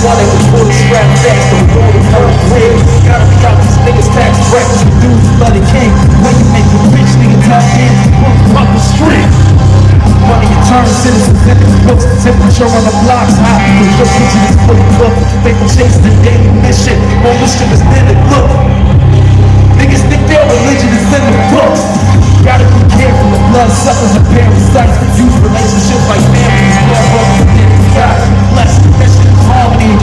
Why they was pulling scrap stacks from golden gold ribs Gotta pick out these niggas tax records and dudes bloody king. When you make a rich nigga top in, up the street. Money and return citizens. In the books Temperature on the blocks hot. Cause your picture is fully booked They gon' chase the daily mission. More mission is than it look. Niggas think their religion is in the books. Gotta be careful of blood suckers and parasites Use relationships like families, love, brothers, and bless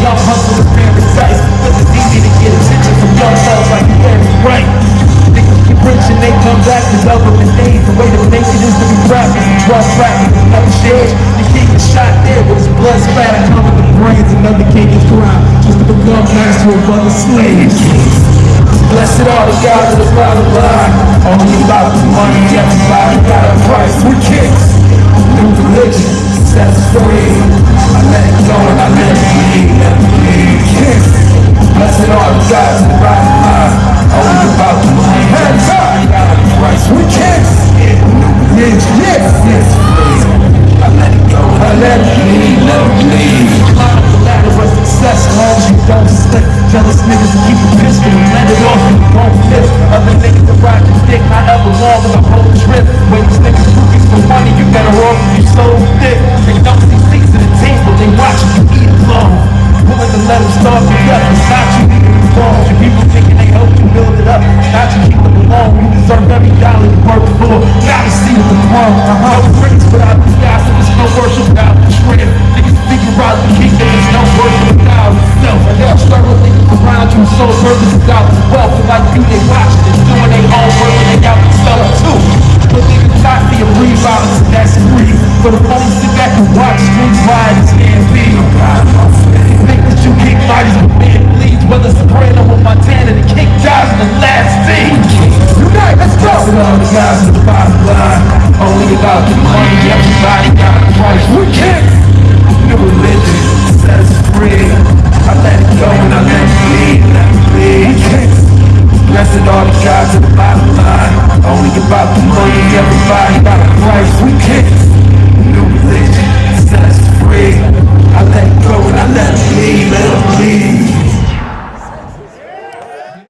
young hustle is paradise. Cause it's easy to get attention from young thugs like you very right. Niggas keep rich and they come back to government days. The way to make it is to be rapping, drug trafficking, another shit. The king is shot there with his blood splatter covering the brains. Another king is crowned just to become master of other slaves. Blessed are the gods of the bottom line. Only about the money, everybody got a price. We kings, new religion, us free. Your dick, however long in the whole trip. When these niggas looking for money, you better off if you so thick. They don't see seats at the table, they watching you eat alone. Willing to let them starve you up, it's not you eating the bones. Your people thinking they help you build it up, not you keep them alone. You deserve every dollar you work for. Gotta see the throne. Uh-huh. Streets riots and be. Think that you kick bodies with man bleeds, whether Soprano or Montana, the king dies in the last scene. Unite, let's go! Blessed are the guys at the bottom line. Only about the money, everybody got a price. We kings,